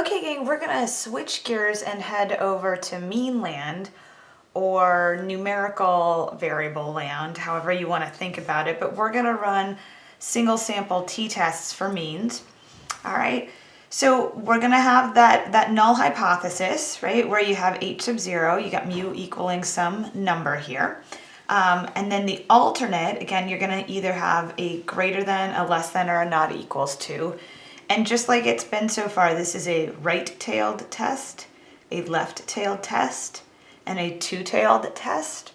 Okay gang, we're gonna switch gears and head over to mean land or numerical variable land, however you wanna think about it, but we're gonna run single sample t-tests for means, all right? So we're gonna have that, that null hypothesis, right, where you have h sub zero, you got mu equaling some number here. Um, and then the alternate, again, you're gonna either have a greater than, a less than, or a not equals to. And just like it's been so far, this is a right-tailed test, a left-tailed test, and a two-tailed test.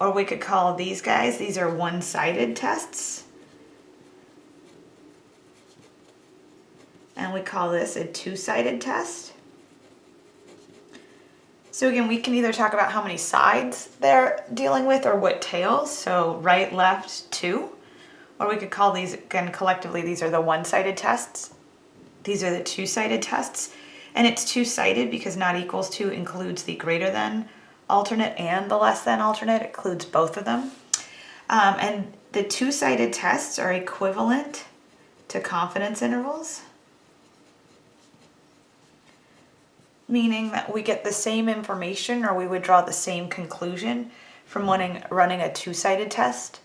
Or we could call these guys, these are one-sided tests. And we call this a two-sided test. So again, we can either talk about how many sides they're dealing with or what tails. So right, left, two. Or we could call these, again, collectively, these are the one-sided tests. These are the two-sided tests. And it's two-sided because not equals to includes the greater than alternate and the less than alternate. It includes both of them. Um, and the two-sided tests are equivalent to confidence intervals. Meaning that we get the same information or we would draw the same conclusion from running, running a two-sided test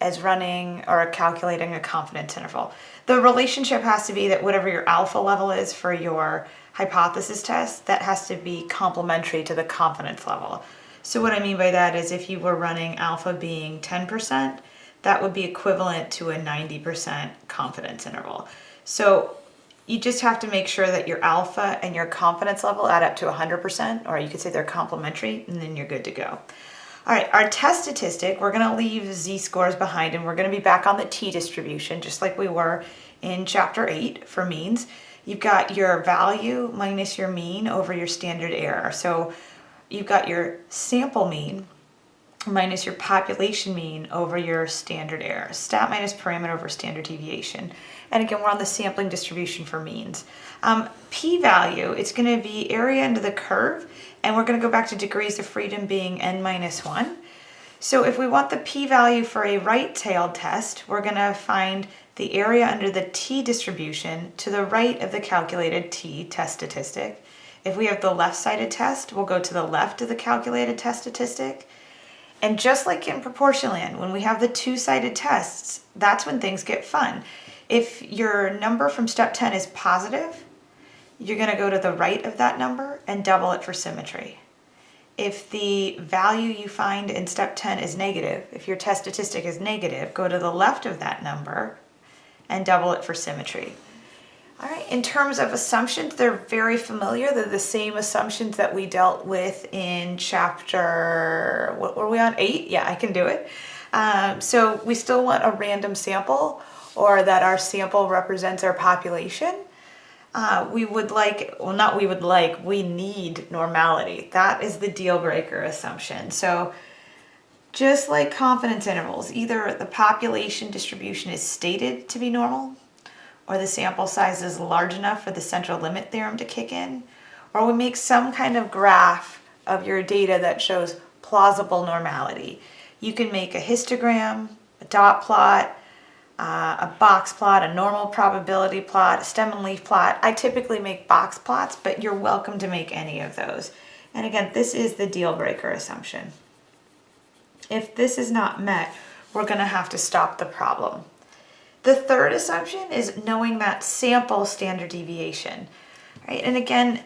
as running or calculating a confidence interval. The relationship has to be that whatever your alpha level is for your hypothesis test, that has to be complementary to the confidence level. So what I mean by that is if you were running alpha being 10%, that would be equivalent to a 90% confidence interval. So you just have to make sure that your alpha and your confidence level add up to 100%, or you could say they're complementary, and then you're good to go. All right, our test statistic, we're gonna leave z-scores behind and we're gonna be back on the t-distribution just like we were in chapter eight for means. You've got your value minus your mean over your standard error. So you've got your sample mean minus your population mean over your standard error. Stat minus parameter over standard deviation. And again, we're on the sampling distribution for means. Um, p-value, it's gonna be area under the curve and we're going to go back to degrees of freedom being n minus 1. So if we want the p-value for a right-tailed test, we're going to find the area under the t-distribution to the right of the calculated t-test statistic. If we have the left-sided test, we'll go to the left of the calculated test statistic. And just like in proportion land, when we have the two-sided tests, that's when things get fun. If your number from step 10 is positive, you're going to go to the right of that number and double it for symmetry. If the value you find in step 10 is negative, if your test statistic is negative, go to the left of that number and double it for symmetry. All right, in terms of assumptions, they're very familiar. They're the same assumptions that we dealt with in chapter, what were we on, eight? Yeah, I can do it. Um, so we still want a random sample or that our sample represents our population uh, we would like, well not we would like, we need normality. That is the deal breaker assumption. So just like confidence intervals, either the population distribution is stated to be normal, or the sample size is large enough for the central limit theorem to kick in, or we make some kind of graph of your data that shows plausible normality. You can make a histogram, a dot plot, uh, a box plot, a normal probability plot, a stem and leaf plot. I typically make box plots, but you're welcome to make any of those. And again, this is the deal breaker assumption. If this is not met, we're gonna have to stop the problem. The third assumption is knowing that sample standard deviation, right? And again,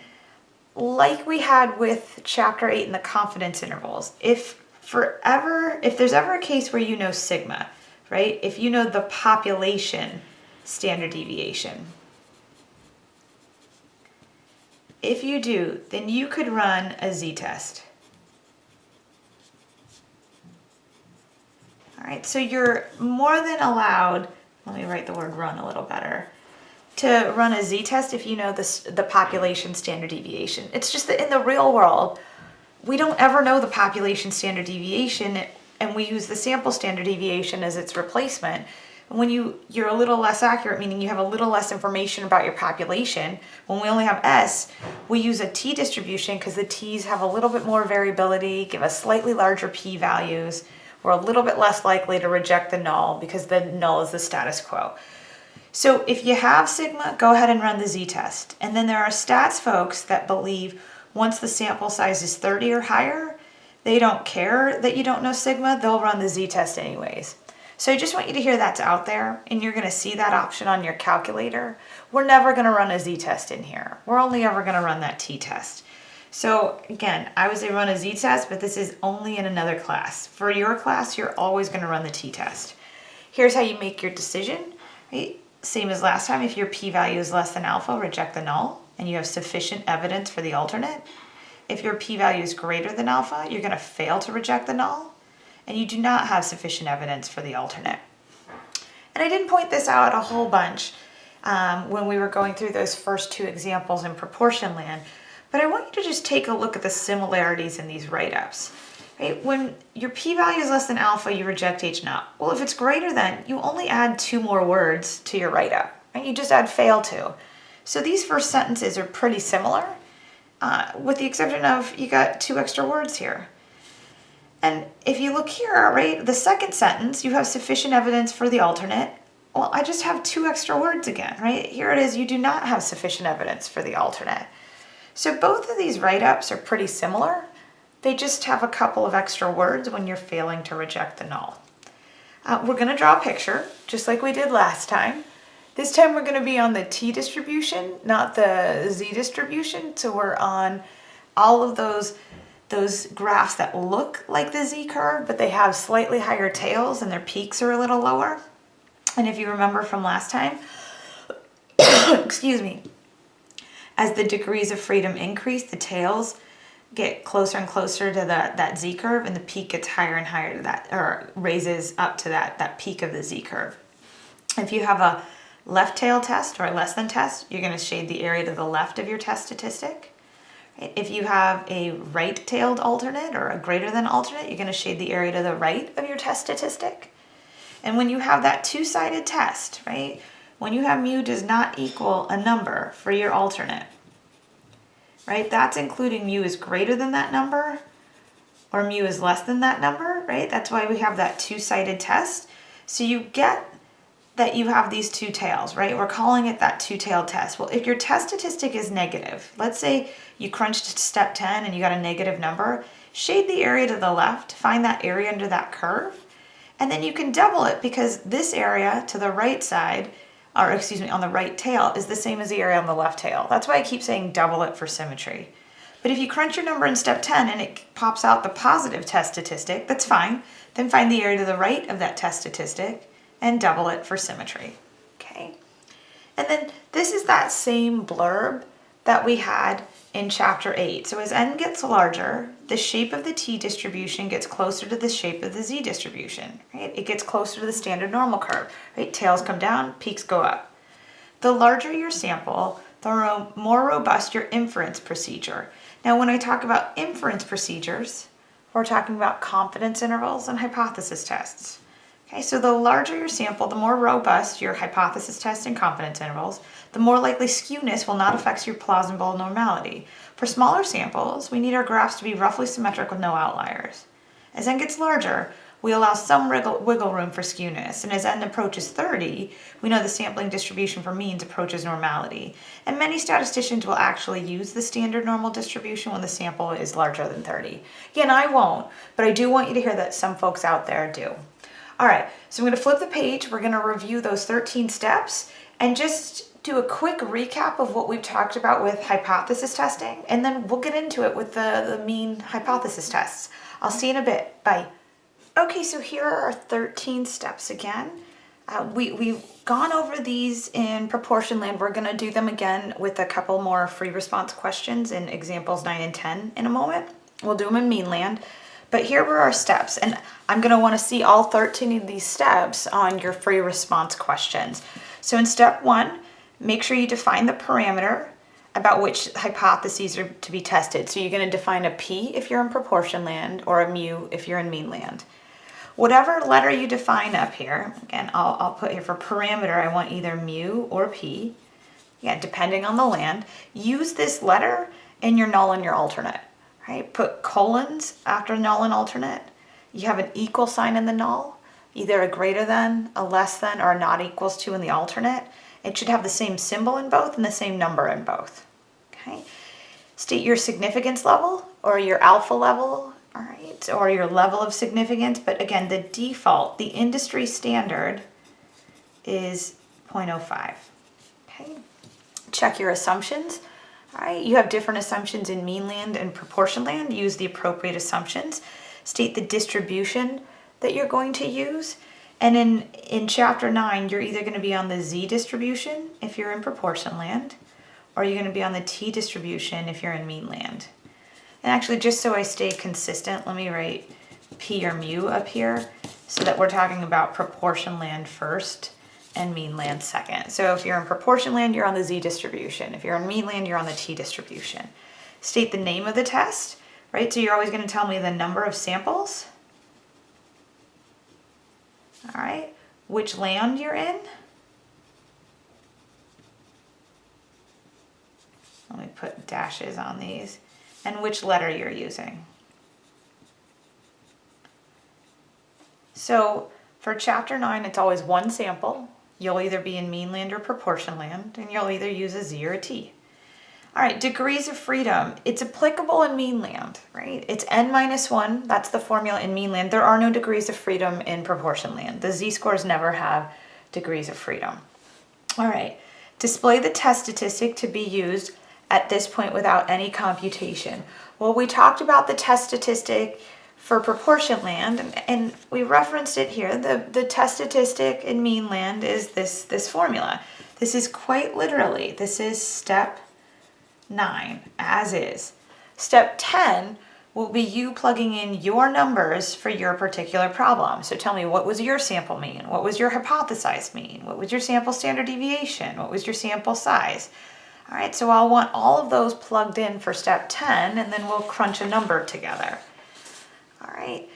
like we had with chapter eight in the confidence intervals, if forever, if there's ever a case where you know sigma, right? If you know the population standard deviation, if you do, then you could run a z-test. All right, so you're more than allowed, let me write the word run a little better, to run a z-test if you know this, the population standard deviation. It's just that in the real world, we don't ever know the population standard deviation and we use the sample standard deviation as its replacement, when you, you're a little less accurate, meaning you have a little less information about your population, when we only have S, we use a T distribution because the T's have a little bit more variability, give us slightly larger P values. We're a little bit less likely to reject the null because the null is the status quo. So if you have sigma, go ahead and run the z-test. And then there are stats folks that believe once the sample size is 30 or higher, they don't care that you don't know sigma, they'll run the z-test anyways. So I just want you to hear that's out there and you're gonna see that option on your calculator. We're never gonna run a z-test in here. We're only ever gonna run that t-test. So again, I would say run a z-test, but this is only in another class. For your class, you're always gonna run the t-test. Here's how you make your decision, right? Same as last time, if your p-value is less than alpha, reject the null, and you have sufficient evidence for the alternate. If your p-value is greater than alpha, you're gonna fail to reject the null, and you do not have sufficient evidence for the alternate. And I didn't point this out a whole bunch um, when we were going through those first two examples in proportion land, but I want you to just take a look at the similarities in these write-ups. Right? When your p-value is less than alpha, you reject H naught. Well, if it's greater than, you only add two more words to your write-up. Right? You just add fail to. So these first sentences are pretty similar, uh, with the exception of you got two extra words here. And if you look here, right, the second sentence, you have sufficient evidence for the alternate. Well, I just have two extra words again, right? Here it is, you do not have sufficient evidence for the alternate. So both of these write-ups are pretty similar. They just have a couple of extra words when you're failing to reject the null. Uh, we're gonna draw a picture, just like we did last time. This time we're gonna be on the t distribution, not the z distribution. So we're on all of those those graphs that look like the z-curve, but they have slightly higher tails and their peaks are a little lower. And if you remember from last time, excuse me, as the degrees of freedom increase, the tails get closer and closer to the, that z-curve and the peak gets higher and higher to that, or raises up to that, that peak of the z-curve. If you have a left tail test or less than test, you're gonna shade the area to the left of your test statistic. If you have a right-tailed alternate or a greater than alternate, you're going to shade the area to the right of your test statistic. And when you have that two-sided test, right, when you have mu does not equal a number for your alternate, right, that's including mu is greater than that number or mu is less than that number, right? That's why we have that two-sided test. So you get that you have these two tails, right? We're calling it that two-tailed test. Well, if your test statistic is negative, let's say you crunched step 10 and you got a negative number, shade the area to the left, find that area under that curve, and then you can double it because this area to the right side, or excuse me, on the right tail is the same as the area on the left tail. That's why I keep saying double it for symmetry. But if you crunch your number in step 10 and it pops out the positive test statistic, that's fine. Then find the area to the right of that test statistic and double it for symmetry, okay? And then this is that same blurb that we had in chapter 8. So as n gets larger, the shape of the t distribution gets closer to the shape of the z distribution, right? It gets closer to the standard normal curve, right? Tails come down, peaks go up. The larger your sample, the more robust your inference procedure. Now when I talk about inference procedures, we're talking about confidence intervals and hypothesis tests. Okay, so the larger your sample, the more robust your hypothesis test and confidence intervals, the more likely skewness will not affect your plausible normality. For smaller samples, we need our graphs to be roughly symmetric with no outliers. As n gets larger, we allow some wiggle room for skewness, and as n approaches 30, we know the sampling distribution for means approaches normality. And many statisticians will actually use the standard normal distribution when the sample is larger than 30. Again, I won't, but I do want you to hear that some folks out there do. All right, so I'm gonna flip the page. We're gonna review those 13 steps and just do a quick recap of what we've talked about with hypothesis testing, and then we'll get into it with the, the mean hypothesis tests. I'll see you in a bit. Bye. Okay, so here are our 13 steps again. Uh, we, we've gone over these in proportion land. We're gonna do them again with a couple more free response questions in examples 9 and 10 in a moment. We'll do them in mean land. But here were our steps, and I'm gonna wanna see all 13 of these steps on your free response questions. So in step one, make sure you define the parameter about which hypotheses are to be tested. So you're gonna define a P if you're in proportion land or a mu if you're in mean land. Whatever letter you define up here, again, I'll, I'll put here for parameter, I want either mu or P, yeah, depending on the land, use this letter in your null and your alternate right? Put colons after null and alternate. You have an equal sign in the null. either a greater than, a less than, or a not equals to in the alternate. It should have the same symbol in both and the same number in both. Okay. State your significance level or your alpha level, all right, or your level of significance. But again, the default, the industry standard is 0.05. Okay. Check your assumptions. Right, you have different assumptions in mean land and proportion land. Use the appropriate assumptions. State the distribution that you're going to use. And in, in chapter nine, you're either gonna be on the Z distribution if you're in proportion land, or you're gonna be on the T distribution if you're in mean land. And actually, just so I stay consistent, let me write P or mu up here so that we're talking about proportion land first and mean land second. So if you're in proportion land, you're on the Z distribution. If you're in mean land, you're on the T distribution. State the name of the test, right? So you're always gonna tell me the number of samples all right, which land you're in. Let me put dashes on these, and which letter you're using. So for chapter nine, it's always one sample. You'll either be in mean land or proportion land, and you'll either use a Z or a T. All right, degrees of freedom. It's applicable in mean land, right? It's n minus 1. That's the formula in mean land. There are no degrees of freedom in proportion land. The z-scores never have degrees of freedom. All right, display the test statistic to be used at this point without any computation. Well, we talked about the test statistic for proportion land, and, we referenced it here. The, the test statistic in mean land is this, this formula. This is quite literally, this is step 9 as is. Step 10 will be you plugging in your numbers for your particular problem. So tell me, what was your sample mean? What was your hypothesized mean? What was your sample standard deviation? What was your sample size? All right, so I'll want all of those plugged in for step 10 and then we'll crunch a number together. Right.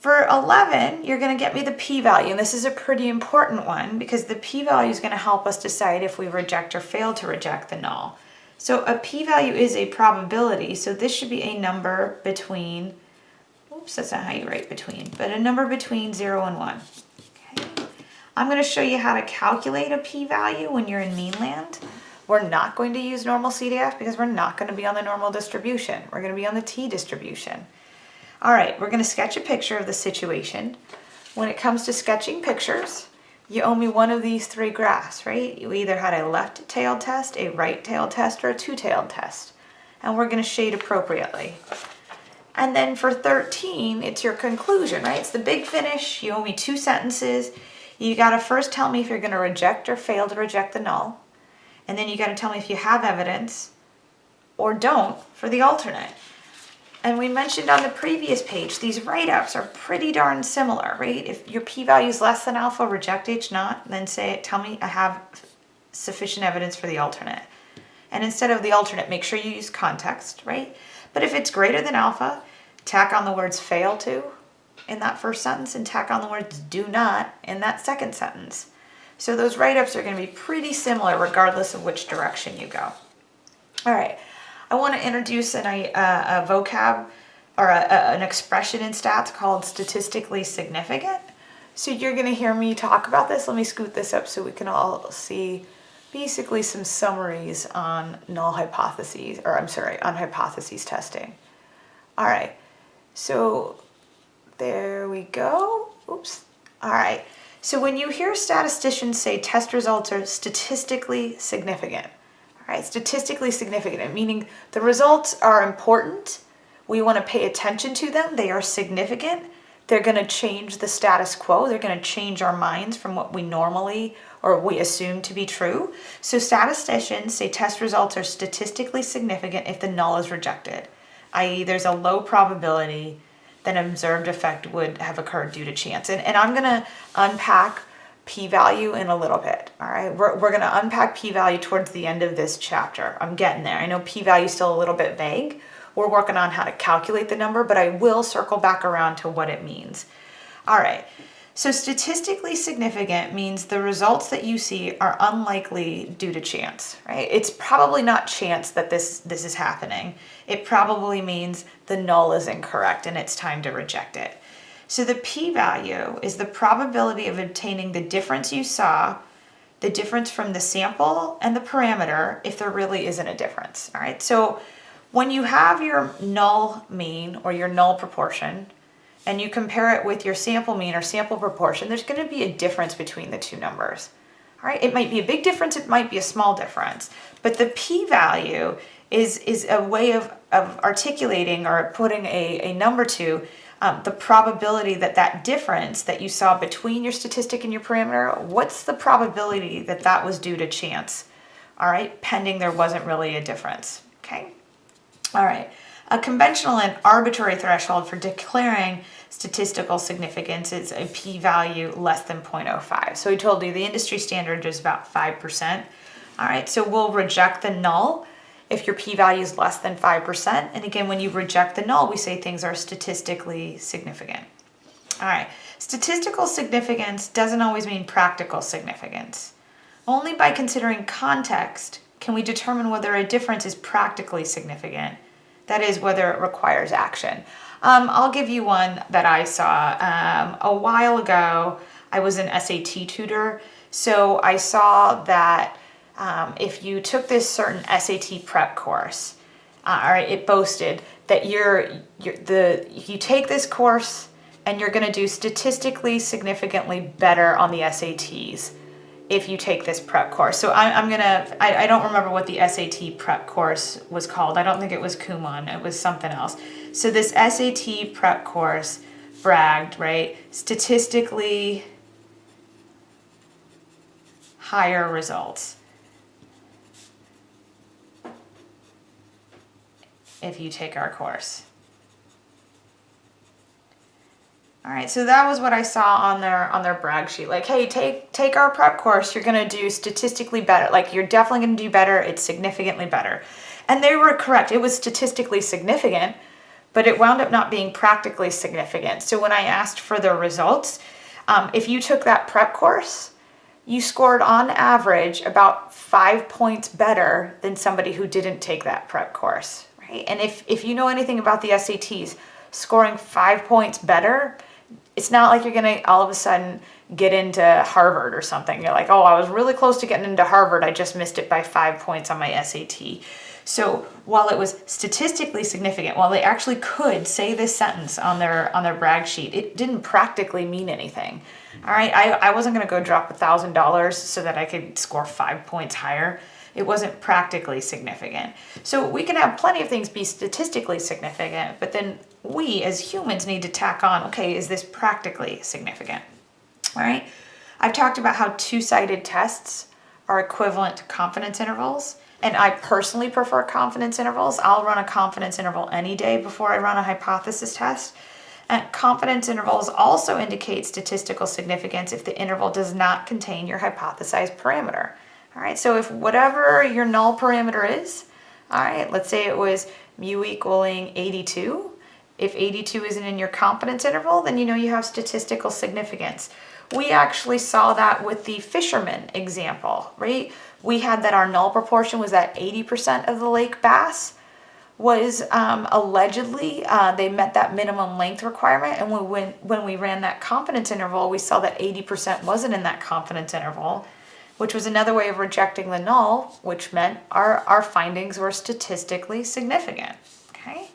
For 11, you're going to get me the p-value, and this is a pretty important one because the p-value is going to help us decide if we reject or fail to reject the null. So a p-value is a probability, so this should be a number between, oops, that's not how you write between, but a number between 0 and 1. Okay. I'm going to show you how to calculate a p-value when you're in mean land. We're not going to use normal CDF because we're not going to be on the normal distribution. We're going to be on the t distribution. All right, we're gonna sketch a picture of the situation. When it comes to sketching pictures, you owe me one of these three graphs, right? You either had a left-tailed test, a right-tailed test, or a two-tailed test. And we're gonna shade appropriately. And then for 13, it's your conclusion, right? It's the big finish. You owe me two sentences. You gotta first tell me if you're gonna reject or fail to reject the null. And then you gotta tell me if you have evidence or don't for the alternate. And we mentioned on the previous page, these write-ups are pretty darn similar, right? If your p-value is less than alpha, reject H naught, then say, tell me I have sufficient evidence for the alternate. And instead of the alternate, make sure you use context, right? But if it's greater than alpha, tack on the words fail to in that first sentence and tack on the words do not in that second sentence. So those write-ups are gonna be pretty similar regardless of which direction you go. All right. I want to introduce an, a, uh, a vocab or a, a, an expression in stats called statistically significant. So you're going to hear me talk about this. Let me scoot this up so we can all see basically some summaries on null hypotheses, or I'm sorry, on hypotheses testing. All right, so there we go. Oops. All right, so when you hear statisticians say test results are statistically significant, right? Statistically significant, meaning the results are important. We want to pay attention to them. They are significant. They're going to change the status quo. They're going to change our minds from what we normally or we assume to be true. So statisticians say test results are statistically significant if the null is rejected, i.e. there's a low probability that an observed effect would have occurred due to chance. And, and I'm going to unpack p-value in a little bit, all right? We're, we're gonna unpack p-value towards the end of this chapter. I'm getting there. I know p-value is still a little bit vague. We're working on how to calculate the number, but I will circle back around to what it means. All right, so statistically significant means the results that you see are unlikely due to chance, right? It's probably not chance that this, this is happening. It probably means the null is incorrect and it's time to reject it. So the p-value is the probability of obtaining the difference you saw, the difference from the sample and the parameter if there really isn't a difference, all right? So when you have your null mean or your null proportion and you compare it with your sample mean or sample proportion, there's gonna be a difference between the two numbers. All right, it might be a big difference, it might be a small difference, but the p-value is, is a way of, of articulating or putting a, a number to um, the probability that that difference that you saw between your statistic and your parameter, what's the probability that that was due to chance? All right, pending there wasn't really a difference, okay? All right, a conventional and arbitrary threshold for declaring statistical significance is a p-value less than 0.05. So we told you the industry standard is about 5%. All right, so we'll reject the null if your p-value is less than 5%. And again, when you reject the null, we say things are statistically significant. All right, statistical significance doesn't always mean practical significance. Only by considering context can we determine whether a difference is practically significant. That is, whether it requires action. Um, I'll give you one that I saw um, a while ago. I was an SAT tutor, so I saw that um, if you took this certain SAT prep course, uh, or it boasted that you're, you're the you take this course and you're going to do statistically significantly better on the SATs if you take this prep course. So I, am gonna, I, I, don't remember what the SAT prep course was called. I don't think it was Kumon, it was something else. So this SAT prep course bragged, right, statistically higher results. If you take our course. All right, so that was what I saw on their on their brag sheet. Like, hey, take take our prep course. You're gonna do statistically better. Like, you're definitely gonna do better. It's significantly better. And they were correct. It was statistically significant, but it wound up not being practically significant. So when I asked for the results, um, if you took that prep course, you scored on average about five points better than somebody who didn't take that prep course. Right? And if if you know anything about the SATs, scoring five points better it's not like you're gonna all of a sudden get into Harvard or something. You're like, oh, I was really close to getting into Harvard. I just missed it by five points on my SAT. So while it was statistically significant, while they actually could say this sentence on their on their brag sheet, it didn't practically mean anything. All right, I, I wasn't gonna go drop a thousand dollars so that I could score five points higher. It wasn't practically significant. So we can have plenty of things be statistically significant, but then we as humans need to tack on, okay, is this practically significant? All right. I've talked about how two-sided tests are equivalent to confidence intervals. And I personally prefer confidence intervals. I'll run a confidence interval any day before I run a hypothesis test. And confidence intervals also indicate statistical significance if the interval does not contain your hypothesized parameter. All right, so if whatever your null parameter is, all right, let's say it was mu equaling 82, if 82 isn't in your confidence interval, then you know you have statistical significance. We actually saw that with the fisherman example, right? We had that our null proportion was that 80% of the lake bass was um, allegedly, uh, they met that minimum length requirement. And when, when, when we ran that confidence interval, we saw that 80% wasn't in that confidence interval, which was another way of rejecting the null, which meant our, our findings were statistically significant, okay?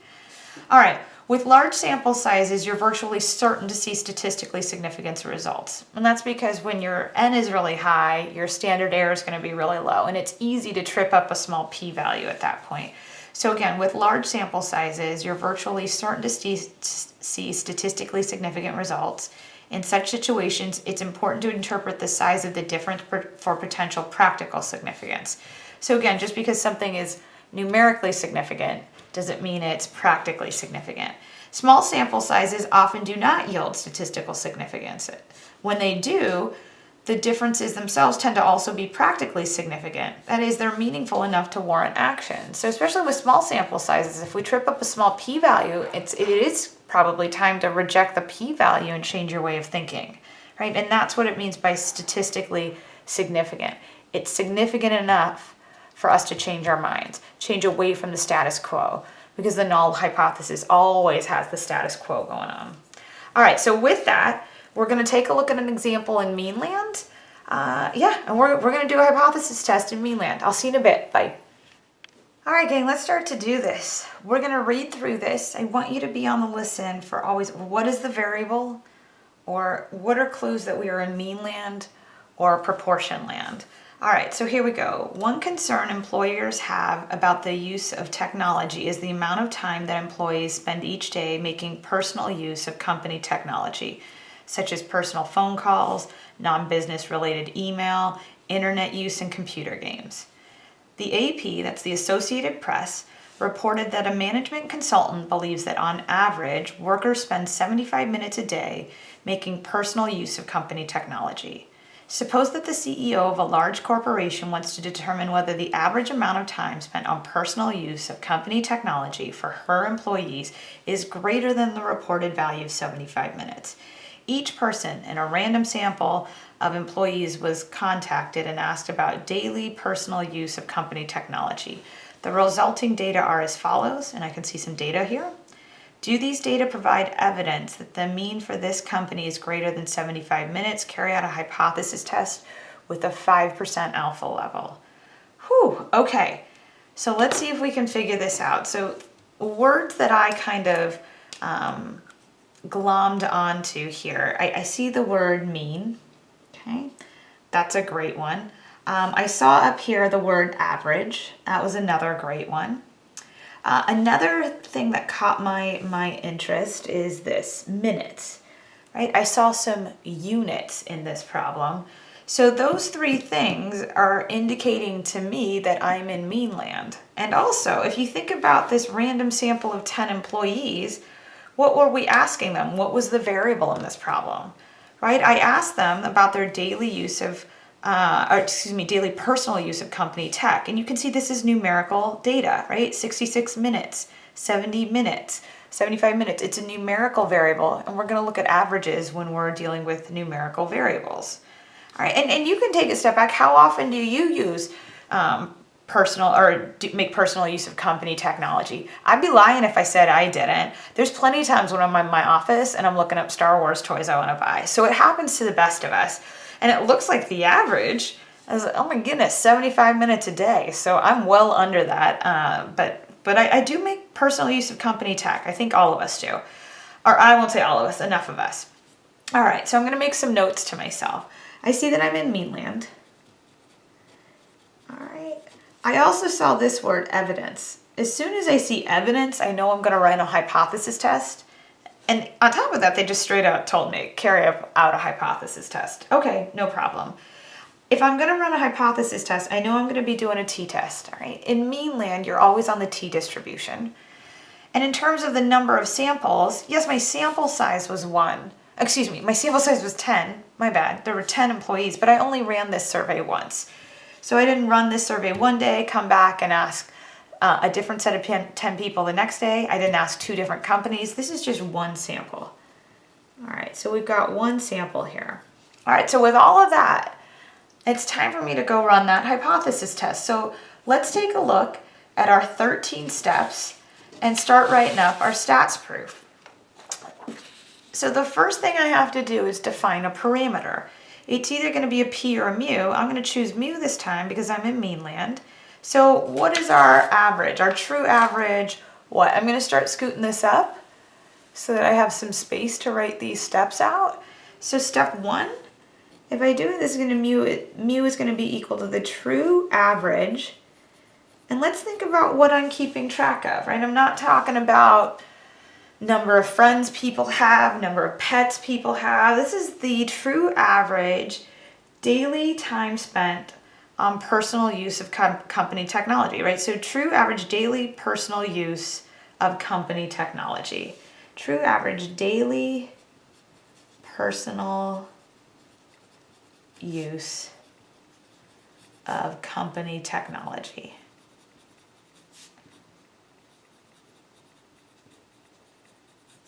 All right, with large sample sizes, you're virtually certain to see statistically significant results. And that's because when your N is really high, your standard error is going to be really low, and it's easy to trip up a small p-value at that point. So again, with large sample sizes, you're virtually certain to see statistically significant results. In such situations, it's important to interpret the size of the difference for potential practical significance. So again, just because something is numerically significant doesn't mean it's practically significant. Small sample sizes often do not yield statistical significance. When they do, the differences themselves tend to also be practically significant. That is, they're meaningful enough to warrant action. So especially with small sample sizes, if we trip up a small p-value, it's, it is probably time to reject the p-value and change your way of thinking, right? And that's what it means by statistically significant. It's significant enough for us to change our minds, change away from the status quo, because the null hypothesis always has the status quo going on. All right, so with that, we're gonna take a look at an example in Meanland. Uh, yeah, and we're, we're gonna do a hypothesis test in Meanland. I'll see you in a bit, bye. All right, gang, let's start to do this. We're gonna read through this. I want you to be on the listen for always, what is the variable? Or what are clues that we are in mean land or proportion land? All right, so here we go. One concern employers have about the use of technology is the amount of time that employees spend each day making personal use of company technology, such as personal phone calls, non-business related email, internet use, and computer games. The AP, that's the Associated Press, reported that a management consultant believes that on average, workers spend 75 minutes a day making personal use of company technology. Suppose that the CEO of a large corporation wants to determine whether the average amount of time spent on personal use of company technology for her employees is greater than the reported value of 75 minutes. Each person in a random sample of employees was contacted and asked about daily personal use of company technology. The resulting data are as follows, and I can see some data here. Do these data provide evidence that the mean for this company is greater than 75 minutes? Carry out a hypothesis test with a 5% alpha level. Whew, okay. So let's see if we can figure this out. So words that I kind of um, glommed onto here. I, I, see the word mean, okay? That's a great one. Um, I saw up here the word average. That was another great one. Uh, another thing that caught my, my interest is this, minutes, right? I saw some units in this problem. So those three things are indicating to me that I'm in meanland. And also, if you think about this random sample of 10 employees, what were we asking them? What was the variable in this problem, right? I asked them about their daily use of uh, or excuse me, daily personal use of company tech. And you can see this is numerical data, right? 66 minutes, 70 minutes, 75 minutes. It's a numerical variable, and we're going to look at averages when we're dealing with numerical variables. All right, and, and you can take a step back. How often do you use um, personal or make personal use of company technology? I'd be lying if I said I didn't. There's plenty of times when I'm in my office and I'm looking up Star Wars toys I want to buy. So it happens to the best of us. And it looks like the average is, oh my goodness, 75 minutes a day. So I'm well under that. Uh, but but I, I do make personal use of company tech. I think all of us do. Or I won't say all of us, enough of us. All right, so I'm going to make some notes to myself. I see that I'm in Meanland. All right. I also saw this word evidence. As soon as I see evidence, I know I'm going to write a hypothesis test. And on top of that, they just straight out told me, carry out a hypothesis test. Okay, no problem. If I'm gonna run a hypothesis test, I know I'm gonna be doing a t-test, all right? In meanland, you're always on the t-distribution. And in terms of the number of samples, yes, my sample size was one. Excuse me, my sample size was 10, my bad. There were 10 employees, but I only ran this survey once. So I didn't run this survey one day, come back and ask, uh, a different set of 10 people the next day. I didn't ask two different companies. This is just one sample. All right, so we've got one sample here. All right, so with all of that, it's time for me to go run that hypothesis test. So let's take a look at our 13 steps and start writing up our stats proof. So the first thing I have to do is define a parameter. It's either going to be a p or a mu. I'm going to choose mu this time because I'm in meanland. So what is our average, our true average? What? I'm going to start scooting this up so that I have some space to write these steps out. So step one, if I do this, is going to mu, mu is going to be equal to the true average. And let's think about what I'm keeping track of, right? I'm not talking about number of friends people have, number of pets people have. This is the true average daily time spent on personal use of com company technology, right? So true average daily personal use of company technology. True average daily personal use of company technology.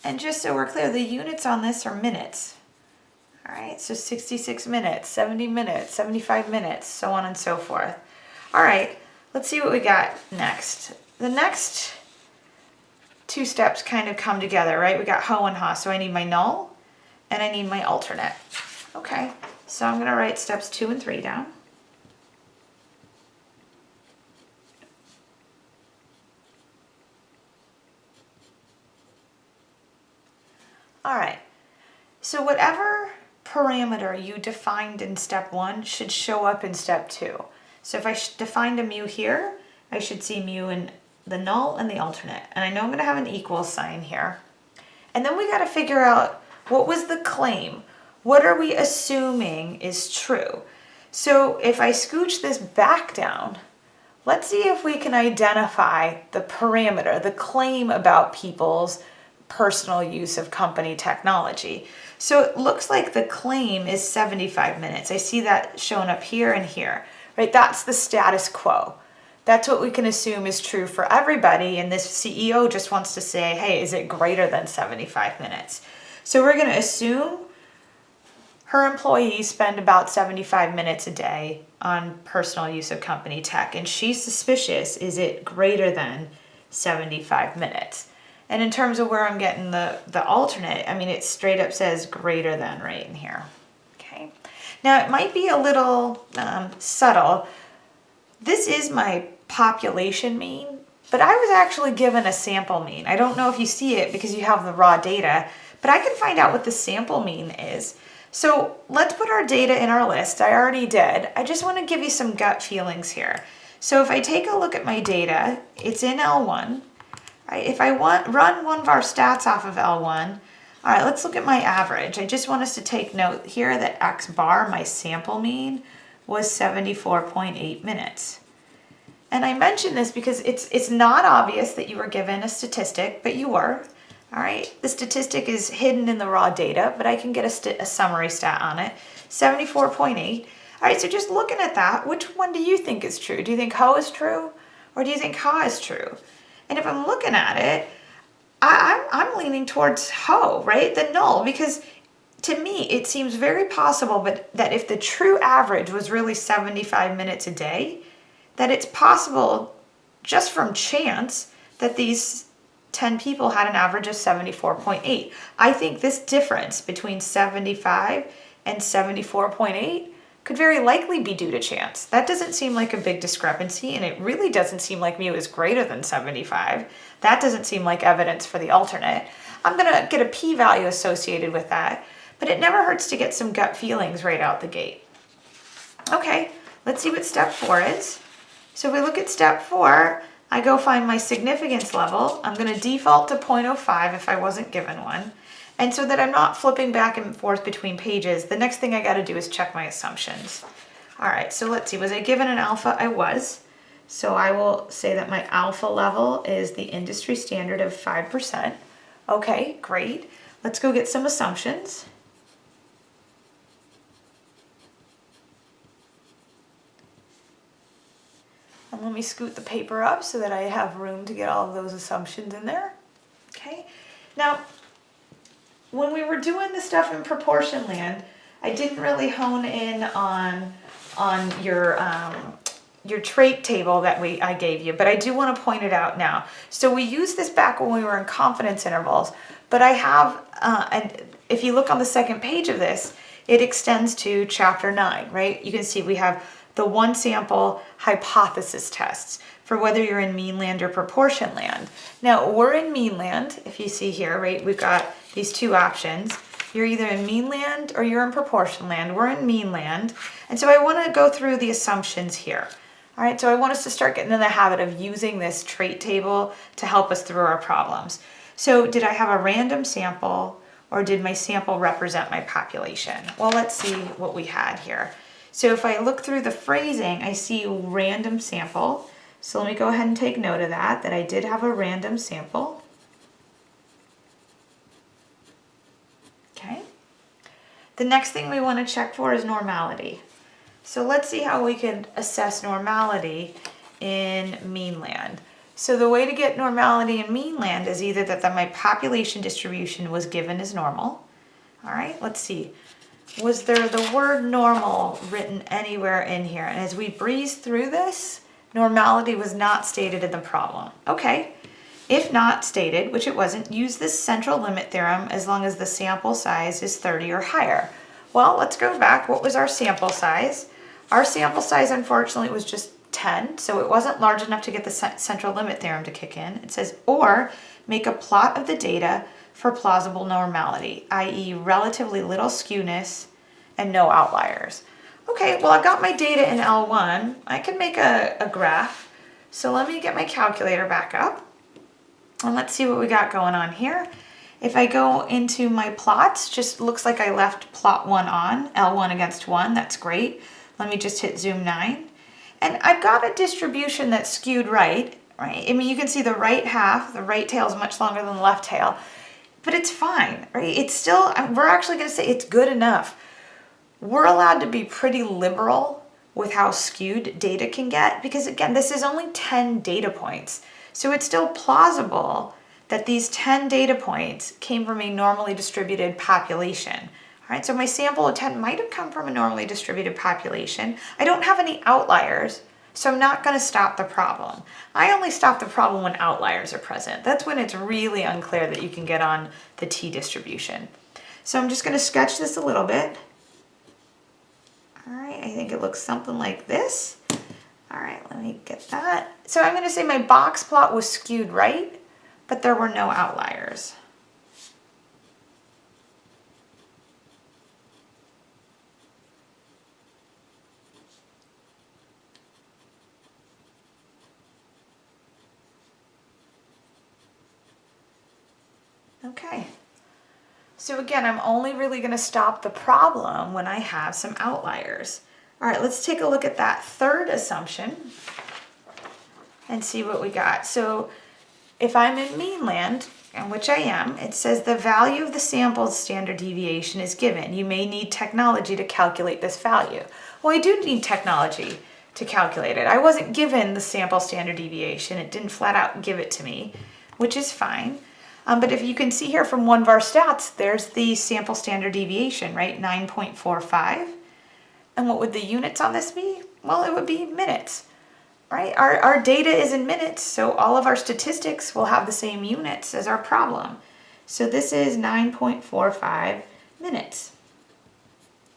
And just so we're clear, the units on this are minutes, all right, so 66 minutes, 70 minutes, 75 minutes, so on and so forth. All right, let's see what we got next. The next two steps kind of come together, right? We got ho and ha, so I need my null and I need my alternate. Okay, so I'm gonna write steps two and three down. All right, so whatever parameter you defined in step one should show up in step two. So if I defined a mu here, I should see mu in the null and the alternate. And I know I'm gonna have an equal sign here. And then we gotta figure out what was the claim? What are we assuming is true? So if I scooch this back down, let's see if we can identify the parameter, the claim about people's personal use of company technology. So it looks like the claim is 75 minutes. I see that shown up here and here, right? That's the status quo. That's what we can assume is true for everybody. And this CEO just wants to say, hey, is it greater than 75 minutes? So we're going to assume her employees spend about 75 minutes a day on personal use of company tech. And she's suspicious, is it greater than 75 minutes? And in terms of where I'm getting the, the alternate, I mean, it straight up says greater than right in here. Okay. Now it might be a little um, subtle. This is my population mean, but I was actually given a sample mean. I don't know if you see it because you have the raw data, but I can find out what the sample mean is. So let's put our data in our list. I already did. I just want to give you some gut feelings here. So if I take a look at my data, it's in L1. Right? If I want run one-var stats off of L1, all right, let's look at my average. I just want us to take note here that X bar, my sample mean, was 74.8 minutes. And I mention this because it's, it's not obvious that you were given a statistic, but you were. All right, the statistic is hidden in the raw data, but I can get a, a summary stat on it, 74.8. All right, so just looking at that, which one do you think is true? Do you think Ho is true or do you think Ha is true? And if I'm looking at it, I, I'm, I'm leaning towards Ho, right? The null, because to me, it seems very possible but that if the true average was really 75 minutes a day, that it's possible just from chance that these 10 people had an average of 74.8. I think this difference between 75 and 74.8 could very likely be due to chance. That doesn't seem like a big discrepancy and it really doesn't seem like mu is greater than 75. That doesn't seem like evidence for the alternate. I'm gonna get a p-value associated with that, but it never hurts to get some gut feelings right out the gate. Okay, let's see what step four is. So if we look at step four, I go find my significance level. I'm going to default to 0.05 if I wasn't given one. And so that I'm not flipping back and forth between pages, the next thing I got to do is check my assumptions. All right, so let's see. Was I given an alpha? I was. So I will say that my alpha level is the industry standard of 5%. Okay, great. Let's go get some assumptions. And let me scoot the paper up so that I have room to get all of those assumptions in there. Okay. Now, when we were doing the stuff in proportion land, I didn't really hone in on on your um, your trait table that we I gave you, but I do want to point it out now. So we used this back when we were in confidence intervals, but I have, uh, and if you look on the second page of this, it extends to chapter nine, right? You can see we have the one sample hypothesis tests for whether you're in mean land or proportion land. Now we're in mean land, if you see here, right? We've got these two options. You're either in mean land or you're in proportion land. We're in mean land. And so I wanna go through the assumptions here. All right, so I want us to start getting in the habit of using this trait table to help us through our problems. So did I have a random sample or did my sample represent my population? Well, let's see what we had here. So if I look through the phrasing, I see random sample. So let me go ahead and take note of that, that I did have a random sample. Okay. The next thing we want to check for is normality. So let's see how we can assess normality in meanland. So the way to get normality in meanland is either that the, my population distribution was given as normal. All right, let's see was there the word normal written anywhere in here? And as we breeze through this, normality was not stated in the problem. Okay, If not stated, which it wasn't, use this central limit theorem as long as the sample size is 30 or higher. Well, let's go back. What was our sample size? Our sample size, unfortunately, was just 10, so it wasn't large enough to get the central limit theorem to kick in. It says, or make a plot of the data for plausible normality, i.e. relatively little skewness and no outliers. Okay, well I've got my data in L1. I can make a, a graph. So let me get my calculator back up and let's see what we got going on here. If I go into my plots, just looks like I left plot one on, L1 against one, that's great. Let me just hit zoom nine. And I've got a distribution that's skewed right, right? I mean, you can see the right half, the right tail is much longer than the left tail but it's fine, right? It's still, we're actually going to say it's good enough. We're allowed to be pretty liberal with how skewed data can get because again, this is only 10 data points. So it's still plausible that these 10 data points came from a normally distributed population. All right, so my sample of 10 might have come from a normally distributed population. I don't have any outliers, so I'm not gonna stop the problem. I only stop the problem when outliers are present. That's when it's really unclear that you can get on the t-distribution. So I'm just gonna sketch this a little bit. All right, I think it looks something like this. All right, let me get that. So I'm gonna say my box plot was skewed right, but there were no outliers. Okay. So again, I'm only really going to stop the problem when I have some outliers. All right, let's take a look at that third assumption and see what we got. So if I'm in mean land, and which I am, it says the value of the sample's standard deviation is given. You may need technology to calculate this value. Well, I do need technology to calculate it. I wasn't given the sample standard deviation. It didn't flat out give it to me, which is fine. Um, but if you can see here from one-var stats, there's the sample standard deviation, right? 9.45. And what would the units on this be? Well, it would be minutes, right? Our, our data is in minutes, so all of our statistics will have the same units as our problem. So this is 9.45 minutes.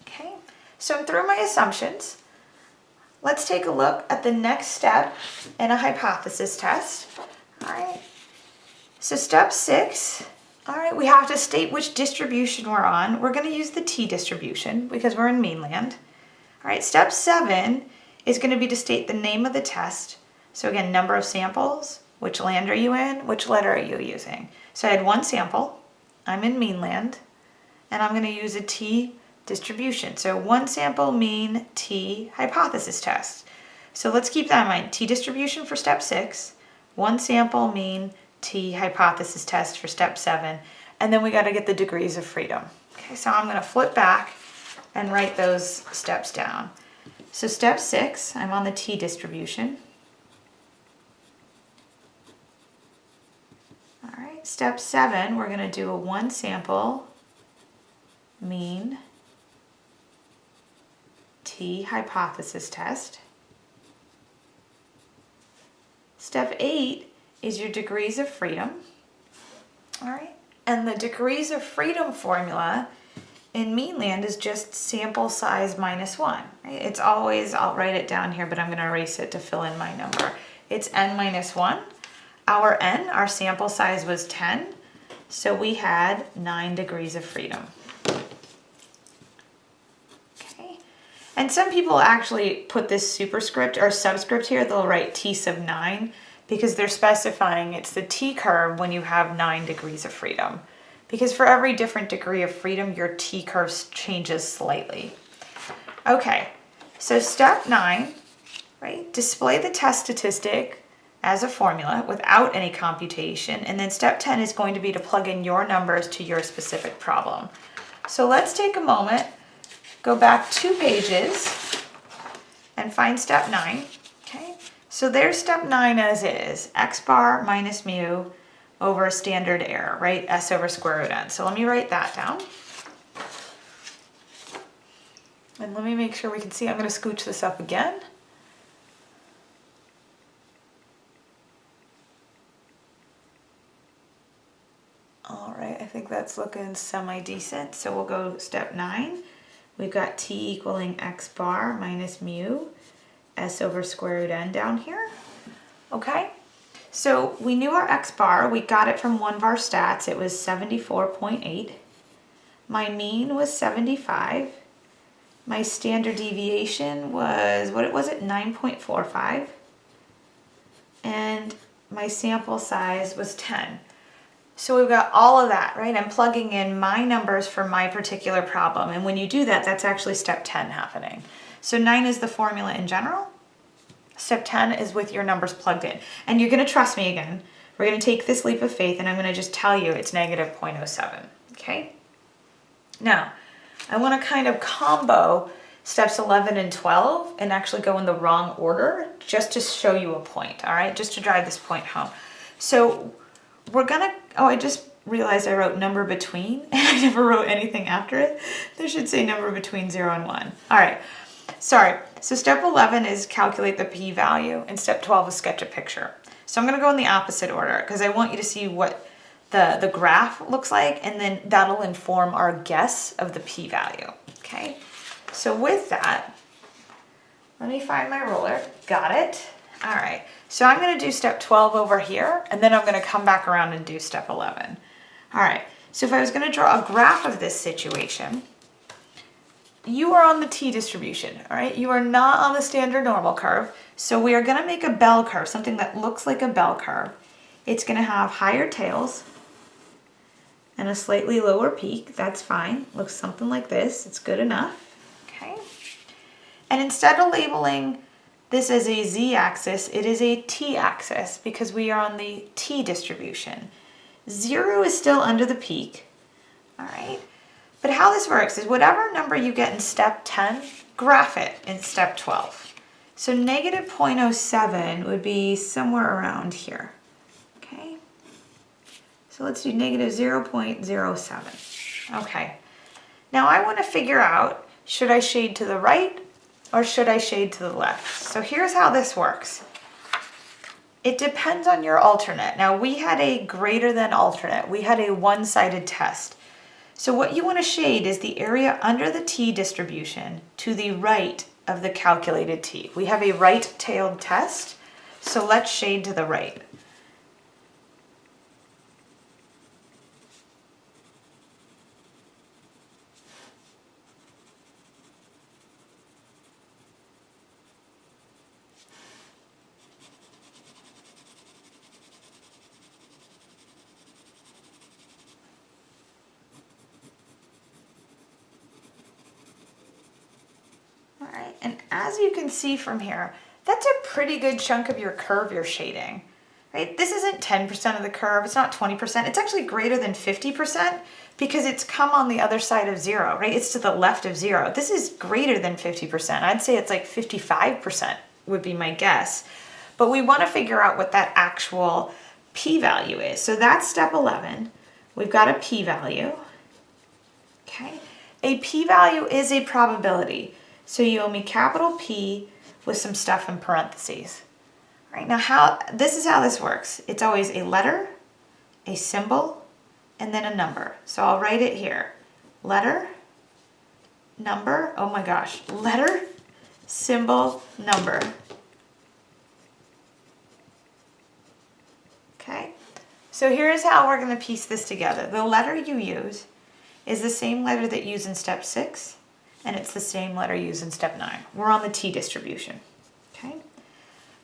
Okay, so I'm through my assumptions. Let's take a look at the next step in a hypothesis test. All right, so step six, all right, we have to state which distribution we're on. We're gonna use the t-distribution because we're in mean land. All right, step seven is gonna be to state the name of the test. So again, number of samples, which land are you in, which letter are you using? So I had one sample, I'm in mean land, and I'm gonna use a t distribution. So one sample mean t hypothesis test. So let's keep that in mind. T distribution for step six, one sample mean T hypothesis test for step seven. And then we got to get the degrees of freedom. Okay, so I'm going to flip back and write those steps down. So step six, I'm on the T distribution. All right, step seven, we're going to do a one sample mean T hypothesis test. Step eight is your degrees of freedom. All right. And the degrees of freedom formula in mean land is just sample size minus one. Right? It's always, I'll write it down here, but I'm gonna erase it to fill in my number. It's n minus one. Our n, our sample size was 10. So we had nine degrees of freedom. Okay. And some people actually put this superscript or subscript here, they'll write t sub nine because they're specifying it's the t-curve when you have nine degrees of freedom. Because for every different degree of freedom, your t-curve changes slightly. Okay, so step nine, right? Display the test statistic as a formula without any computation. And then step 10 is going to be to plug in your numbers to your specific problem. So let's take a moment, go back two pages and find step nine. So there's step nine as is, x bar minus mu over standard error, right? S over square root n. So let me write that down. And let me make sure we can see, I'm gonna scooch this up again. All right, I think that's looking semi-decent. So we'll go step nine. We've got t equaling x bar minus mu s over square root n down here. Okay, so we knew our x bar. We got it from one-var stats. It was 74.8. My mean was 75. My standard deviation was, what it was it, 9.45. And my sample size was 10. So we've got all of that, right? I'm plugging in my numbers for my particular problem. And when you do that, that's actually step 10 happening. So 9 is the formula in general. Step 10 is with your numbers plugged in. And you're going to trust me again. We're going to take this leap of faith and I'm going to just tell you it's negative 0.07. Okay? Now, I want to kind of combo steps 11 and 12 and actually go in the wrong order just to show you a point, all right? Just to drive this point home. So we're gonna, oh, I just realized I wrote number between and I never wrote anything after it. There should say number between zero and one. All right, sorry. So step 11 is calculate the p-value and step 12 is sketch a picture. So I'm gonna go in the opposite order because I want you to see what the, the graph looks like and then that'll inform our guess of the p-value, okay? So with that, let me find my ruler, got it. All right, so I'm gonna do step 12 over here, and then I'm gonna come back around and do step 11. All right, so if I was gonna draw a graph of this situation, you are on the t-distribution, all right? You are not on the standard normal curve, so we are gonna make a bell curve, something that looks like a bell curve. It's gonna have higher tails and a slightly lower peak, that's fine. Looks something like this, it's good enough, okay? And instead of labeling this as a z-axis, it is a t-axis because we are on the t-distribution. Zero is still under the peak, all right? But how this works is whatever number you get in step 10, graph it in step 12. So negative 0.07 would be somewhere around here, okay? So let's do negative 0.07. Okay, now I wanna figure out, should I shade to the right or should I shade to the left? So here's how this works. It depends on your alternate. Now we had a greater than alternate. We had a one-sided test. So what you want to shade is the area under the t distribution to the right of the calculated t. We have a right-tailed test, so let's shade to the right. And as you can see from here, that's a pretty good chunk of your curve you're shading, right? This isn't 10% of the curve, it's not 20%, it's actually greater than 50% because it's come on the other side of zero, right? It's to the left of zero. This is greater than 50%. I'd say it's like 55% would be my guess. But we wanna figure out what that actual p-value is. So that's step 11. We've got a p-value, okay? A p-value is a probability. So you owe me capital P with some stuff in parentheses. All right, now how, this is how this works. It's always a letter, a symbol, and then a number. So I'll write it here. Letter, number, oh my gosh, letter, symbol, number. Okay, so here's how we're gonna piece this together. The letter you use is the same letter that you use in step six, and it's the same letter used in step nine. We're on the T distribution, okay?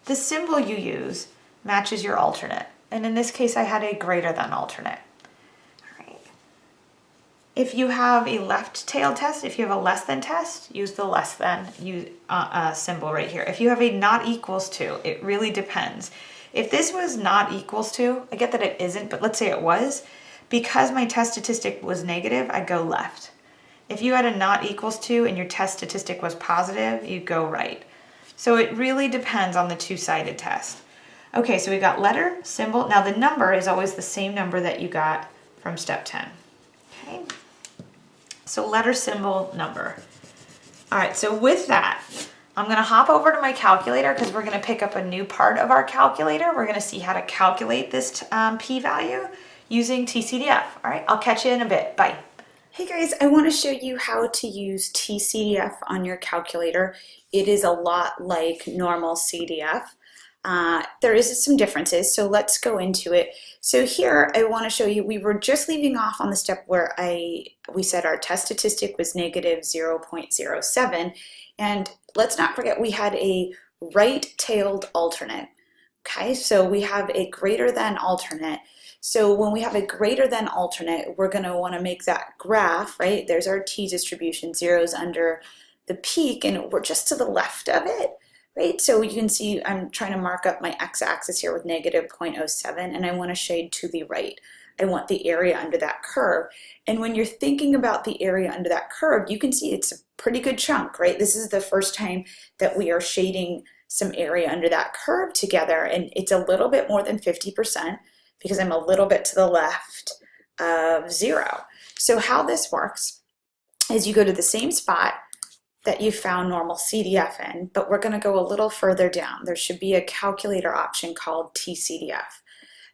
The symbol you use matches your alternate, and in this case I had a greater than alternate. All right. If you have a left tail test, if you have a less than test, use the less than use, uh, uh, symbol right here. If you have a not equals to, it really depends. If this was not equals to, I get that it isn't, but let's say it was, because my test statistic was negative, I go left. If you had a not equals to and your test statistic was positive, you go right. So it really depends on the two-sided test. Okay, so we got letter, symbol. Now the number is always the same number that you got from step 10. Okay, so letter, symbol, number. All right, so with that, I'm gonna hop over to my calculator because we're gonna pick up a new part of our calculator. We're gonna see how to calculate this um, p-value using TCDF. All right, I'll catch you in a bit. Bye. Hey guys, I want to show you how to use TCDF on your calculator. It is a lot like normal CDF. Uh, there is some differences, so let's go into it. So here I want to show you, we were just leaving off on the step where I we said our test statistic was negative 0.07, and let's not forget we had a right-tailed alternate. Okay, so we have a greater than alternate. So when we have a greater than alternate, we're going to want to make that graph, right? There's our t-distribution, zeros under the peak, and we're just to the left of it, right? So you can see I'm trying to mark up my x-axis here with negative 0.07, and I want to shade to the right. I want the area under that curve. And when you're thinking about the area under that curve, you can see it's a pretty good chunk, right? This is the first time that we are shading some area under that curve together, and it's a little bit more than 50% because I'm a little bit to the left of zero. So how this works is you go to the same spot that you found normal CDF in, but we're gonna go a little further down. There should be a calculator option called TCDF.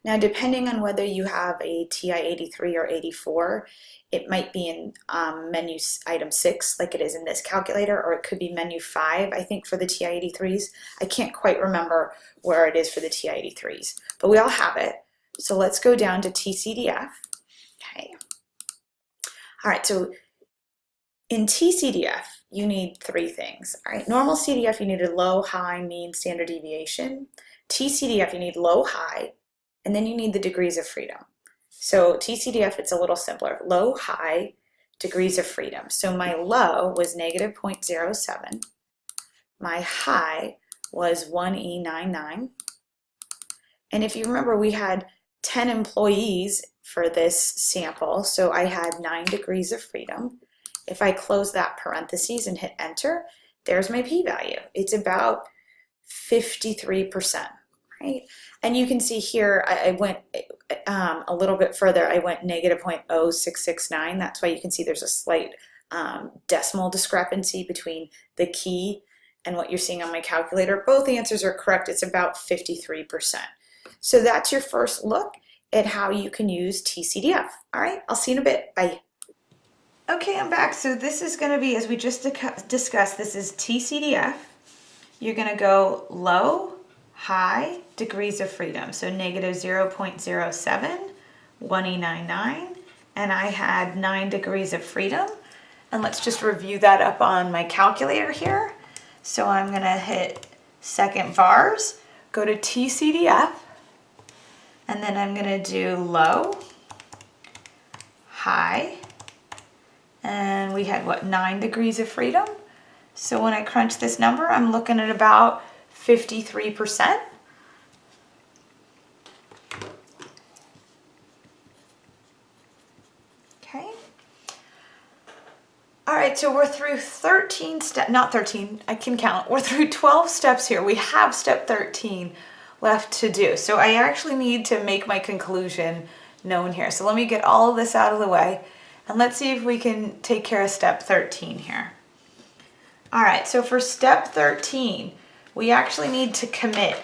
Now, depending on whether you have a TI-83 or 84, it might be in um, menu item 6, like it is in this calculator, or it could be menu 5, I think, for the TI-83s. I can't quite remember where it is for the TI-83s, but we all have it. So let's go down to TCDF. Okay. All right, so in TCDF, you need three things. All right, normal CDF, you need a low, high, mean, standard deviation. TCDF, you need low, high, and then you need the degrees of freedom. So TCDF, it's a little simpler. Low, high, degrees of freedom. So my low was negative 0.07. My high was 1E99. And if you remember, we had 10 employees for this sample, so I had nine degrees of freedom. If I close that parentheses and hit enter, there's my p-value. It's about 53%, right? And you can see here, I, I went um, a little bit further. I went negative 0.0669. That's why you can see there's a slight um, decimal discrepancy between the key and what you're seeing on my calculator. Both answers are correct. It's about 53%. So that's your first look at how you can use TCDF. All right, I'll see you in a bit. Bye. Okay, I'm back. So this is going to be, as we just discussed, this is TCDF. You're going to go low, high, degrees of freedom. So negative 0 0.07, 1E99, and I had 9 degrees of freedom. And let's just review that up on my calculator here. So I'm going to hit second vars, go to TCDF, and then I'm gonna do low, high, and we had what, nine degrees of freedom? So when I crunch this number, I'm looking at about 53%. Okay. All right, so we're through 13 steps, not 13, I can count. We're through 12 steps here. We have step 13 left to do. So I actually need to make my conclusion known here. So let me get all of this out of the way and let's see if we can take care of step 13 here. All right, so for step 13, we actually need to commit,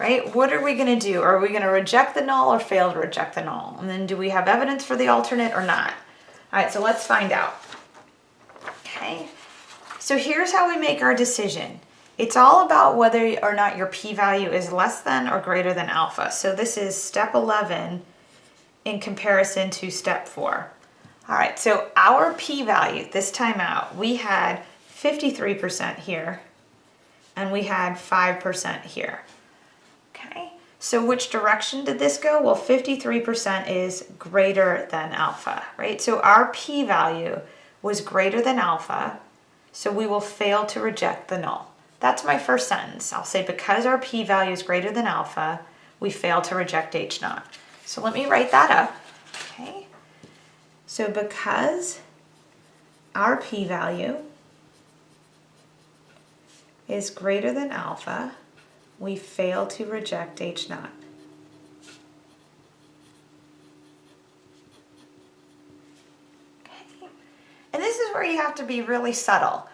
right? What are we gonna do? Are we gonna reject the null or fail to reject the null? And then do we have evidence for the alternate or not? All right, so let's find out. Okay, so here's how we make our decision. It's all about whether or not your p-value is less than or greater than alpha. So this is step 11 in comparison to step 4. All right, so our p-value this time out, we had 53% here and we had 5% here. Okay, so which direction did this go? Well, 53% is greater than alpha, right? So our p-value was greater than alpha, so we will fail to reject the null. That's my first sentence. I'll say because our p-value is greater than alpha, we fail to reject H naught. So let me write that up, okay? So because our p-value is greater than alpha, we fail to reject H naught. Okay. And this is where you have to be really subtle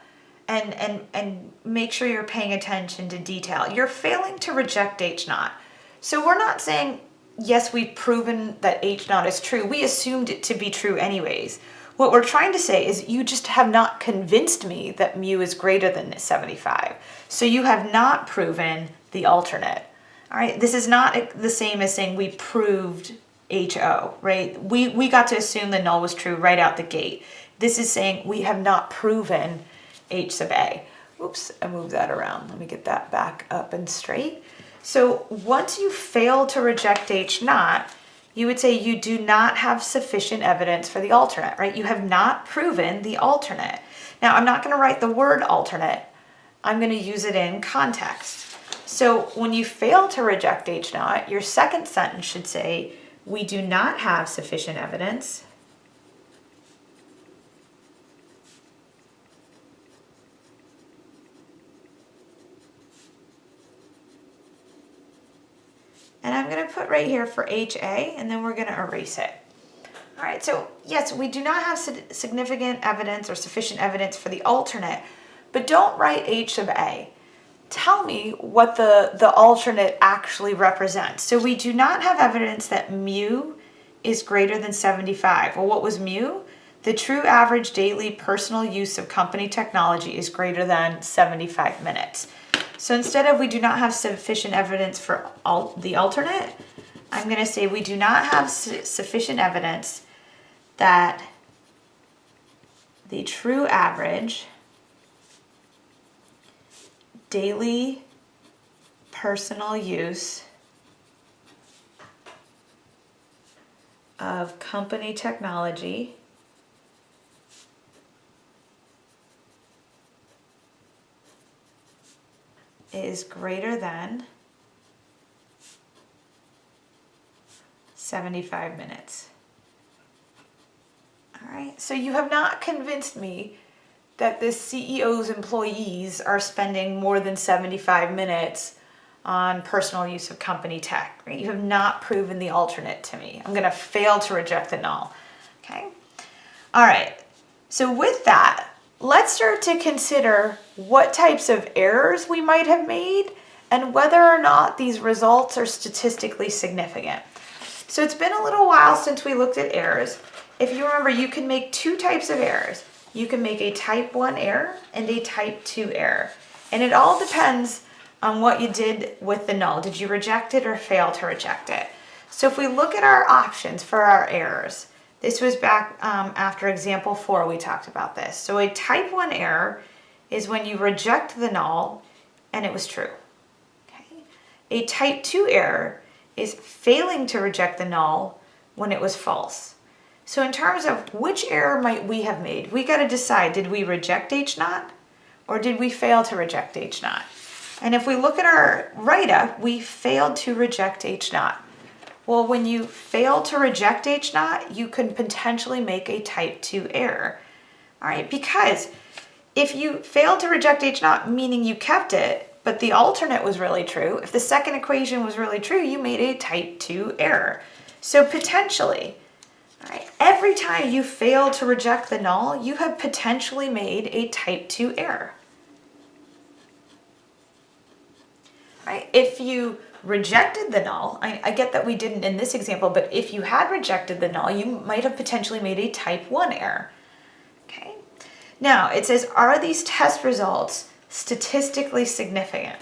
and, and, and make sure you're paying attention to detail. You're failing to reject H naught. So we're not saying yes, we've proven that H naught is true. We assumed it to be true anyways. What we're trying to say is you just have not convinced me that mu is greater than 75. So you have not proven the alternate. All right, this is not the same as saying we proved HO, right? We, we got to assume the null was true right out the gate. This is saying we have not proven H sub A. Oops, I moved that around. Let me get that back up and straight. So once you fail to reject H naught, you would say you do not have sufficient evidence for the alternate, right? You have not proven the alternate. Now, I'm not going to write the word alternate. I'm going to use it in context. So when you fail to reject H naught, your second sentence should say, we do not have sufficient evidence And I'm going to put right here for HA and then we're going to erase it. All right, so yes, we do not have significant evidence or sufficient evidence for the alternate, but don't write H sub A. Tell me what the, the alternate actually represents. So we do not have evidence that mu is greater than 75. Well, what was mu? The true average daily personal use of company technology is greater than 75 minutes. So instead of we do not have sufficient evidence for all the alternate, I'm going to say we do not have su sufficient evidence that the true average daily personal use of company technology is greater than 75 minutes. All right, so you have not convinced me that this CEO's employees are spending more than 75 minutes on personal use of company tech. Right? You have not proven the alternate to me. I'm going to fail to reject the null. Okay. All right. So with that, let's start to consider what types of errors we might have made and whether or not these results are statistically significant. So it's been a little while since we looked at errors. If you remember, you can make two types of errors. You can make a type 1 error and a type 2 error. And it all depends on what you did with the null. Did you reject it or fail to reject it? So if we look at our options for our errors, this was back um, after example four, we talked about this. So a type one error is when you reject the null and it was true. Okay. A type two error is failing to reject the null when it was false. So in terms of which error might we have made, we got to decide, did we reject H naught or did we fail to reject H naught? And if we look at our write-up, we failed to reject H naught. Well, when you fail to reject H naught, you can potentially make a type 2 error. All right, because if you failed to reject H naught, meaning you kept it, but the alternate was really true, if the second equation was really true, you made a type 2 error. So potentially, all right, every time you fail to reject the null, you have potentially made a type 2 error. Right? If you rejected the null, I, I, get that we didn't in this example, but if you had rejected the null, you might have potentially made a type 1 error. Okay. Now, it says, are these test results statistically significant?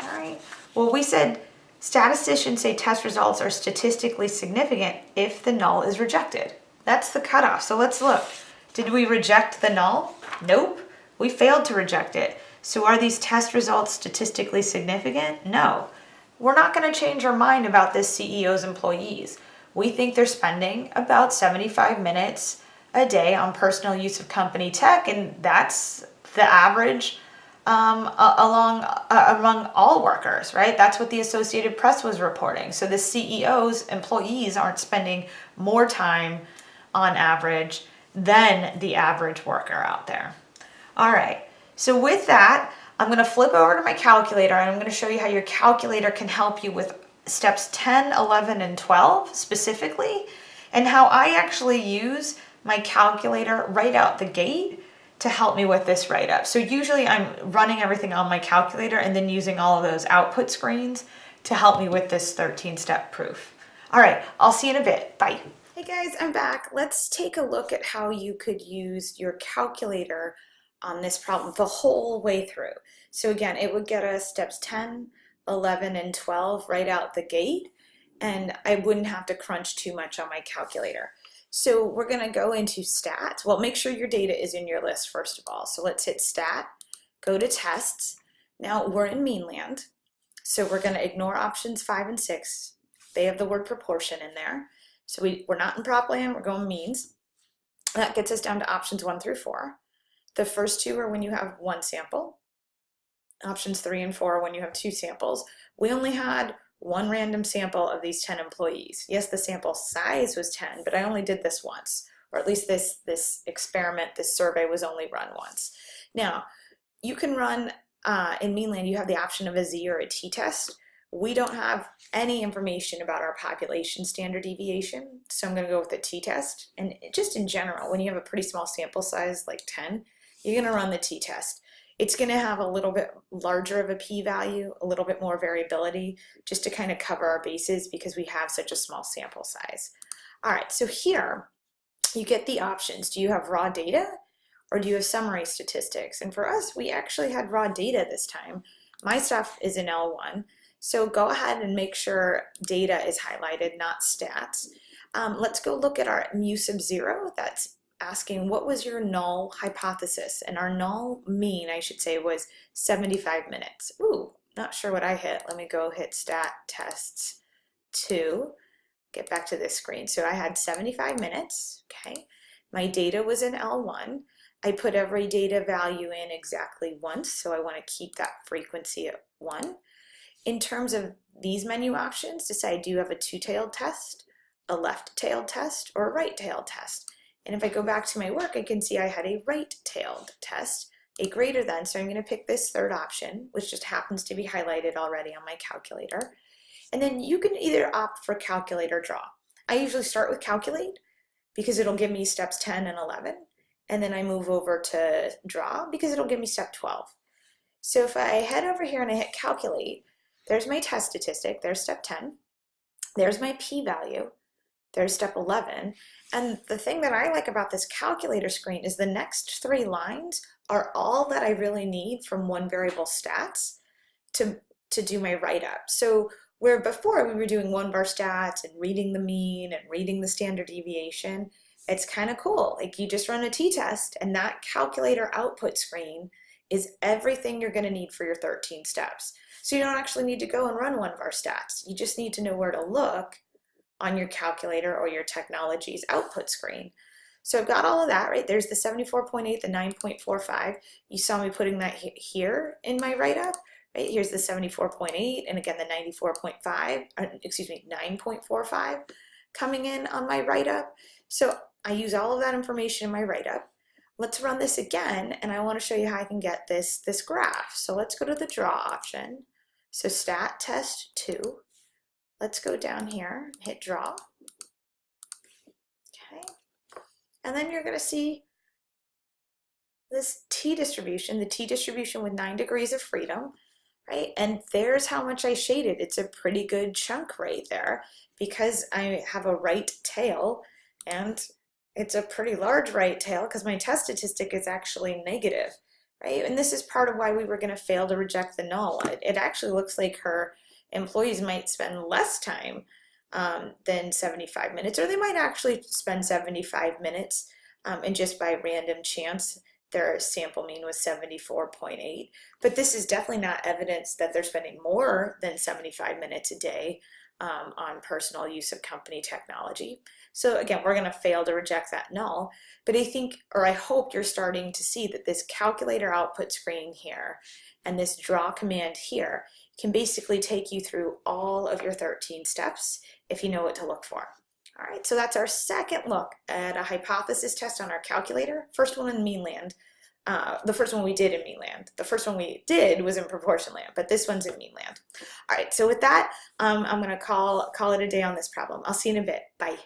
All right. Well, we said statisticians say test results are statistically significant if the null is rejected. That's the cutoff. So let's look. Did we reject the null? Nope. We failed to reject it. So are these test results statistically significant? No. We're not going to change our mind about this CEO's employees. We think they're spending about 75 minutes a day on personal use of company tech, and that's the average um, along uh, among all workers, right? That's what the Associated Press was reporting. So the CEO's employees aren't spending more time on average than the average worker out there. All right, so with that, I'm going to flip over to my calculator and I'm going to show you how your calculator can help you with steps 10, 11, and 12 specifically, and how I actually use my calculator right out the gate to help me with this write-up. So usually I'm running everything on my calculator and then using all of those output screens to help me with this 13-step proof. All right, I'll see you in a bit. Bye. Hey guys, I'm back. Let's take a look at how you could use your calculator on this problem the whole way through. So again, it would get us steps 10, 11, and 12 right out the gate, and I wouldn't have to crunch too much on my calculator. So we're gonna go into stats. Well, make sure your data is in your list first of all. So let's hit stat, go to tests. Now we're in meanland, so we're gonna ignore options five and six. They have the word proportion in there. So we, we're not in propland, we're going means. That gets us down to options one through four. The first two are when you have one sample. Options three and four are when you have two samples. We only had one random sample of these 10 employees. Yes, the sample size was 10, but I only did this once, or at least this, this experiment, this survey was only run once. Now, you can run, uh, in Meanland, you have the option of a Z or a T test. We don't have any information about our population standard deviation, so I'm gonna go with the t-test. And just in general, when you have a pretty small sample size, like 10, you're gonna run the t-test. It's gonna have a little bit larger of a p-value, a little bit more variability, just to kind of cover our bases because we have such a small sample size. All right, so here, you get the options. Do you have raw data or do you have summary statistics? And for us, we actually had raw data this time. My stuff is in L1. So go ahead and make sure data is highlighted, not stats. Um, let's go look at our mu sub zero. That's asking what was your null hypothesis? And our null mean, I should say, was 75 minutes. Ooh, not sure what I hit. Let me go hit stat tests two. Get back to this screen. So I had 75 minutes, okay. My data was in L1. I put every data value in exactly once, so I want to keep that frequency at one. In terms of these menu options, decide do you have a two-tailed test, a left-tailed test, or a right-tailed test. And if I go back to my work, I can see I had a right-tailed test, a greater than, so I'm going to pick this third option, which just happens to be highlighted already on my calculator. And then you can either opt for calculate or draw. I usually start with calculate because it'll give me steps 10 and 11. And then I move over to draw because it'll give me step 12. So if I head over here and I hit calculate, there's my test statistic, there's step 10, there's my p-value, there's step 11, and the thing that I like about this calculator screen is the next three lines are all that I really need from one variable stats to, to do my write-up. So where before we were doing one var stats and reading the mean and reading the standard deviation, it's kind of cool. Like you just run a t-test and that calculator output screen is everything you're going to need for your 13 steps. So you don't actually need to go and run one-var stats. You just need to know where to look on your calculator or your technology's output screen. So I've got all of that, right? There's the 74.8, the 9.45. You saw me putting that here in my write-up, right? Here's the 74.8 and again the 94.5, uh, excuse me, 9.45 coming in on my write-up. So I use all of that information in my write-up. Let's run this again and I want to show you how I can get this, this graph. So let's go to the draw option so stat test two, let's go down here, hit draw. Okay, and then you're gonna see this t distribution, the t distribution with nine degrees of freedom, right? And there's how much I shaded. It's a pretty good chunk right there because I have a right tail and it's a pretty large right tail because my test statistic is actually negative right? And this is part of why we were going to fail to reject the null. It, it, actually looks like her employees might spend less time um, than 75 minutes, or they might actually spend 75 minutes um, and just by random chance their sample mean was 74.8. But this is definitely not evidence that they're spending more than 75 minutes a day um, on personal use of company technology. So again, we're going to fail to reject that null. But I think, or I hope you're starting to see that this calculator output screen here and this draw command here can basically take you through all of your 13 steps if you know what to look for. All right, so that's our second look at a hypothesis test on our calculator. First one in Meanland. Uh, the first one we did in Meanland. The first one we did was in Proportion Land, but this one's in Meanland. All right, so with that, um, I'm gonna call, call it a day on this problem. I'll see you in a bit. Bye.